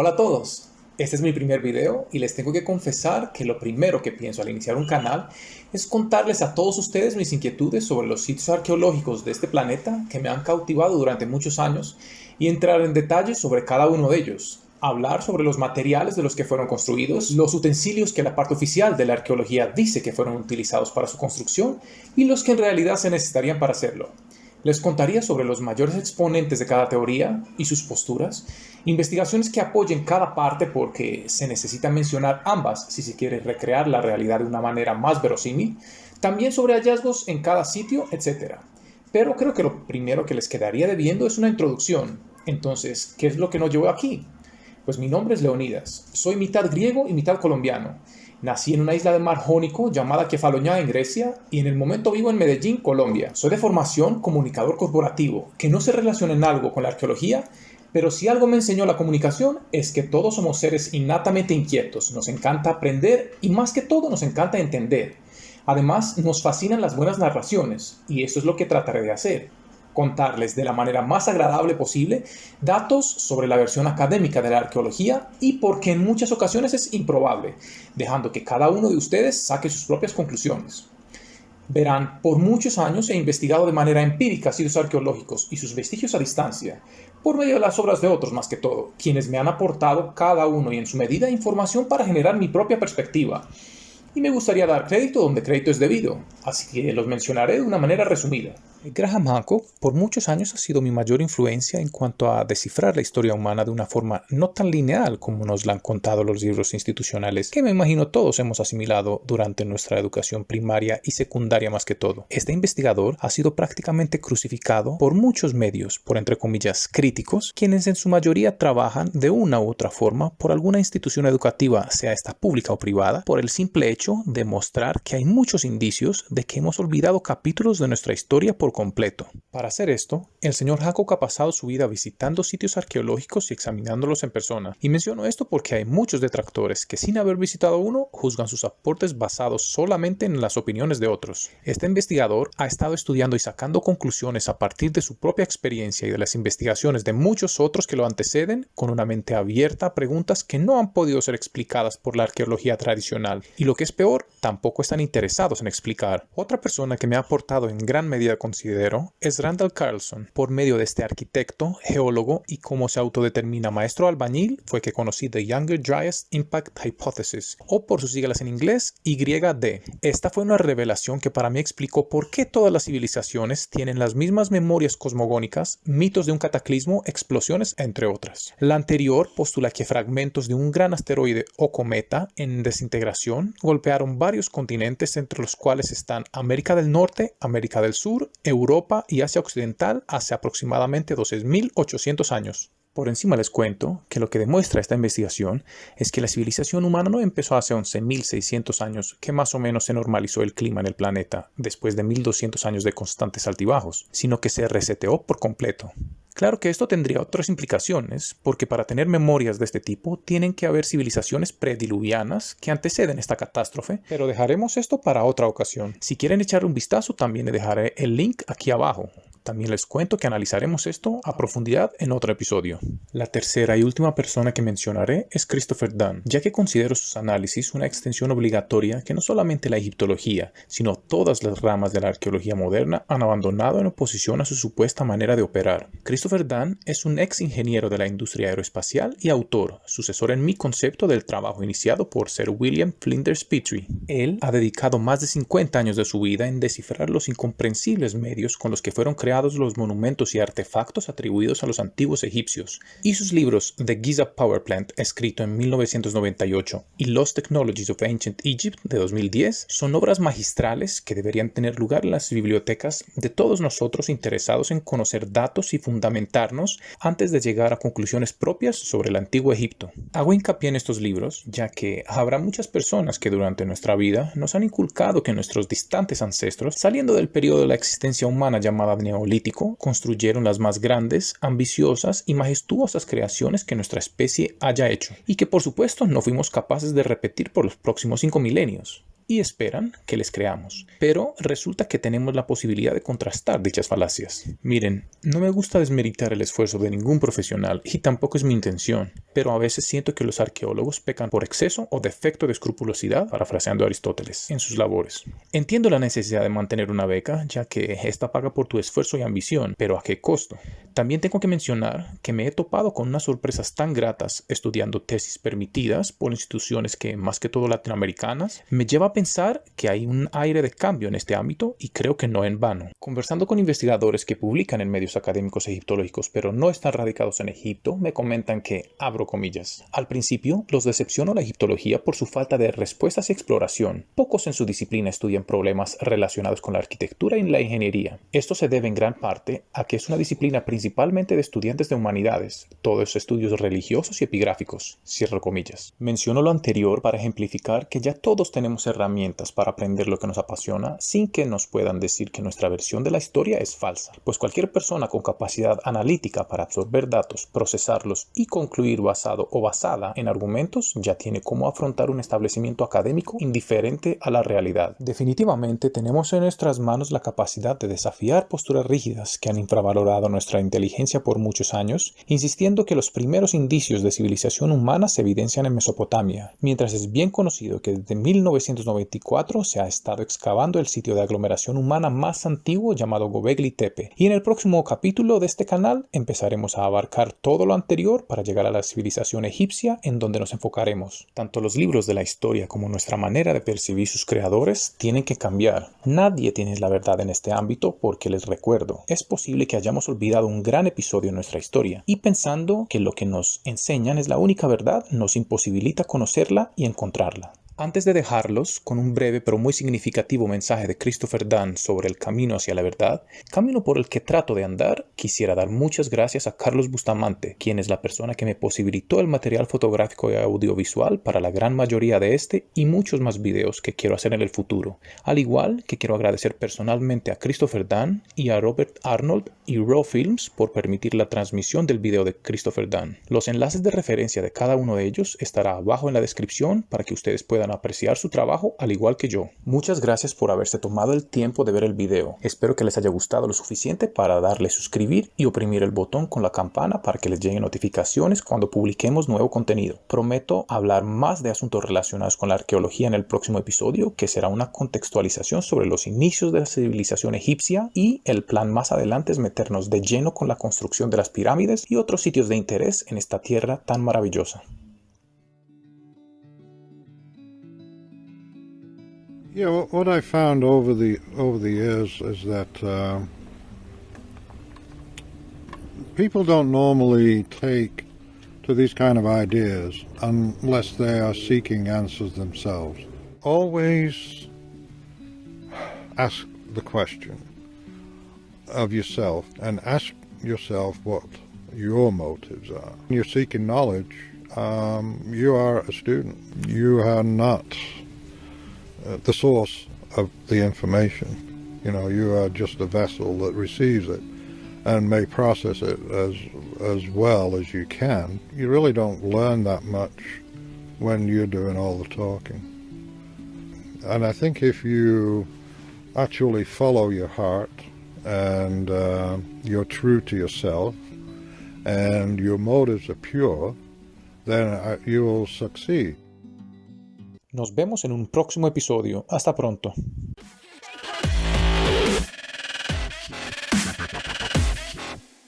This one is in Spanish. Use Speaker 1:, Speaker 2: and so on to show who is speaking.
Speaker 1: Hola a todos, este es mi primer video y les tengo que confesar que lo primero que pienso al iniciar un canal es contarles a todos ustedes mis inquietudes sobre los sitios arqueológicos de este planeta que me han cautivado durante muchos años y entrar en detalles sobre cada uno de ellos, hablar sobre los materiales de los que fueron construidos, los utensilios que la parte oficial de la arqueología dice que fueron utilizados para su construcción y los que en realidad se necesitarían para hacerlo. Les contaría sobre los mayores exponentes de cada teoría y sus posturas, investigaciones que apoyen cada parte porque se necesita mencionar ambas si se quiere recrear la realidad de una manera más verosímil, también sobre hallazgos en cada sitio, etc. Pero creo que lo primero que les quedaría debiendo es una introducción. Entonces, ¿qué es lo que nos llevó aquí? Pues mi nombre es Leonidas, soy mitad griego y mitad colombiano. Nací en una isla del mar Jónico llamada Kefalonia en Grecia y en el momento vivo en Medellín, Colombia. Soy de formación comunicador corporativo, que no se relaciona en algo con la arqueología, pero si algo me enseñó la comunicación es que todos somos seres innatamente inquietos, nos encanta aprender y más que todo nos encanta entender. Además, nos fascinan las buenas narraciones y eso es lo que trataré de hacer contarles de la manera más agradable posible datos sobre la versión académica de la arqueología y porque en muchas ocasiones es improbable, dejando que cada uno de ustedes saque sus propias conclusiones. Verán, por muchos años he investigado de manera empírica sitios arqueológicos y sus vestigios a distancia, por medio de las obras de otros más que todo, quienes me han aportado cada uno y en su medida información para generar mi propia perspectiva. Y me gustaría dar crédito donde crédito es debido, así que los mencionaré de una manera resumida. Graham Hancock por muchos años ha sido mi mayor influencia en cuanto a descifrar la historia humana de una forma no tan lineal como nos la han contado los libros institucionales que me imagino todos hemos asimilado durante nuestra educación primaria y secundaria más que todo. Este investigador ha sido prácticamente crucificado por muchos medios, por entre comillas críticos, quienes en su mayoría trabajan de una u otra forma por alguna institución educativa, sea esta pública o privada, por el simple hecho de mostrar que hay muchos indicios de que hemos olvidado capítulos de nuestra historia por completo. Para hacer esto, el señor Hancock ha pasado su vida visitando sitios arqueológicos y examinándolos en persona. Y menciono esto porque hay muchos detractores que sin haber visitado uno juzgan sus aportes basados solamente en las opiniones de otros. Este investigador ha estado estudiando y sacando conclusiones a partir de su propia experiencia y de las investigaciones de muchos otros que lo anteceden con una mente abierta a preguntas que no han podido ser explicadas por la arqueología tradicional. Y lo que es peor, tampoco están interesados en explicar. Otra persona que me ha aportado en gran medida con es Randall Carlson. Por medio de este arquitecto, geólogo y como se autodetermina maestro albañil, fue que conocí The Younger Dryas Impact Hypothesis, o por sus siglas en inglés, YD. Esta fue una revelación que para mí explicó por qué todas las civilizaciones tienen las mismas memorias cosmogónicas, mitos de un cataclismo, explosiones, entre otras. La anterior postula que fragmentos de un gran asteroide o cometa en desintegración golpearon varios continentes entre los cuales están América del Norte, América del Sur, Europa y Asia Occidental hace aproximadamente 12.800 años. Por encima les cuento que lo que demuestra esta investigación es que la civilización humana no empezó hace 11.600 años, que más o menos se normalizó el clima en el planeta, después de 1.200 años de constantes altibajos, sino que se reseteó por completo. Claro que esto tendría otras implicaciones, porque para tener memorias de este tipo tienen que haber civilizaciones prediluvianas que anteceden esta catástrofe, pero dejaremos esto para otra ocasión. Si quieren echar un vistazo también le dejaré el link aquí abajo. También les cuento que analizaremos esto a profundidad en otro episodio. La tercera y última persona que mencionaré es Christopher Dunn, ya que considero sus análisis una extensión obligatoria que no solamente la egiptología, sino todas las ramas de la arqueología moderna han abandonado en oposición a su supuesta manera de operar. Christopher Dunn es un ex ingeniero de la industria aeroespacial y autor, sucesor en mi concepto del trabajo iniciado por Sir William Flinders Petrie. Él ha dedicado más de 50 años de su vida en descifrar los incomprensibles medios con los que fueron creados los monumentos y artefactos atribuidos a los antiguos egipcios, y sus libros The Giza Power Plant, escrito en 1998, y Lost Technologies of Ancient Egypt, de 2010, son obras magistrales que deberían tener lugar en las bibliotecas de todos nosotros interesados en conocer datos y fundamentarnos antes de llegar a conclusiones propias sobre el antiguo Egipto. Hago hincapié en estos libros, ya que habrá muchas personas que durante nuestra vida nos han inculcado que nuestros distantes ancestros, saliendo del periodo de la existencia humana llamada Neolítico, construyeron las más grandes, ambiciosas y majestuosas creaciones que nuestra especie haya hecho, y que por supuesto no fuimos capaces de repetir por los próximos cinco milenios. y esperan que les creamos. Pero resulta que tenemos la posibilidad de contrastar dichas falacias. Miren, no me gusta desmeritar el esfuerzo de ningún profesional y tampoco es mi intención, pero a veces siento que los arqueólogos pecan por exceso o defecto de escrupulosidad, parafraseando a Aristóteles, en sus labores. Entiendo la necesidad de mantener una beca, ya que esta paga por tu esfuerzo y ambición, pero ¿a qué costo? También tengo que mencionar que me he topado con unas sorpresas tan gratas estudiando tesis permitidas por instituciones que, más que todo latinoamericanas, me lleva a pensar que hay un aire de cambio en este ámbito y creo que no en vano. Conversando con investigadores que publican en medios académicos egiptológicos pero no están radicados en Egipto, me comentan que, abro comillas, al principio los decepcionó la egiptología por su falta de respuestas y exploración. Pocos en su disciplina estudian problemas relacionados con la arquitectura y la ingeniería. Esto se debe en gran parte a que es una disciplina principalmente de estudiantes de humanidades, todos estudios religiosos y epigráficos, cierro comillas. Menciono lo anterior para ejemplificar que ya todos tenemos herramientas para aprender lo que nos apasiona sin que nos puedan decir que nuestra versión de la historia es falsa, pues cualquier persona con capacidad analítica para absorber datos, procesarlos y concluir o basada en argumentos ya tiene cómo afrontar un establecimiento académico indiferente a la realidad. Definitivamente tenemos en nuestras manos la capacidad de desafiar posturas rígidas que han infravalorado nuestra inteligencia por muchos años, insistiendo que los primeros indicios de civilización humana se evidencian en Mesopotamia, mientras es bien conocido que desde 1994 se ha estado excavando el sitio de aglomeración humana más antiguo llamado Gobekli Tepe. Y en el próximo capítulo de este canal empezaremos a abarcar todo lo anterior para llegar a la civilización egipcia en donde nos enfocaremos. Tanto los libros de la historia como nuestra manera de percibir sus creadores tienen que cambiar. Nadie tiene la verdad en este ámbito porque les recuerdo, es posible que hayamos olvidado un gran episodio en nuestra historia y pensando que lo que nos enseñan es la única verdad nos imposibilita conocerla y encontrarla. Antes de dejarlos con un breve pero muy significativo mensaje de Christopher Dunn sobre el camino hacia la verdad, camino por el que trato de andar, quisiera dar muchas gracias a Carlos Bustamante, quien es la persona que me posibilitó el material fotográfico y audiovisual para la gran mayoría de este y muchos más videos que quiero hacer en el futuro, al igual que quiero agradecer personalmente a Christopher Dunn y a Robert Arnold y Raw Films por permitir la transmisión del video de Christopher Dunn. Los enlaces de referencia de cada uno de ellos estará abajo en la descripción para que ustedes puedan apreciar su trabajo al igual que yo. Muchas gracias por haberse tomado el tiempo de ver el video. Espero que les haya gustado lo suficiente para darle suscribir y oprimir el botón con la campana para que les lleguen notificaciones cuando publiquemos nuevo contenido. Prometo hablar más de asuntos relacionados con la arqueología en el próximo episodio, que será una contextualización sobre los inicios de la civilización egipcia y el plan más adelante es meternos de lleno con la construcción de las pirámides y otros sitios de interés en esta tierra tan maravillosa.
Speaker 2: Yeah, what I found over the over the years is that uh, people don't normally take to these kind of ideas unless they are seeking answers themselves. Always ask the question of yourself and ask yourself what your motives are. When you're seeking knowledge, um, you are a student. You are not the source of the information. You know, you are just a vessel that receives it and may process it as as well as you can. You really don't learn that much when you're doing all the talking. And I think if you actually follow your heart and uh, you're true to yourself and your motives are pure, then uh, you will succeed.
Speaker 1: Nos vemos en un próximo episodio. Hasta pronto.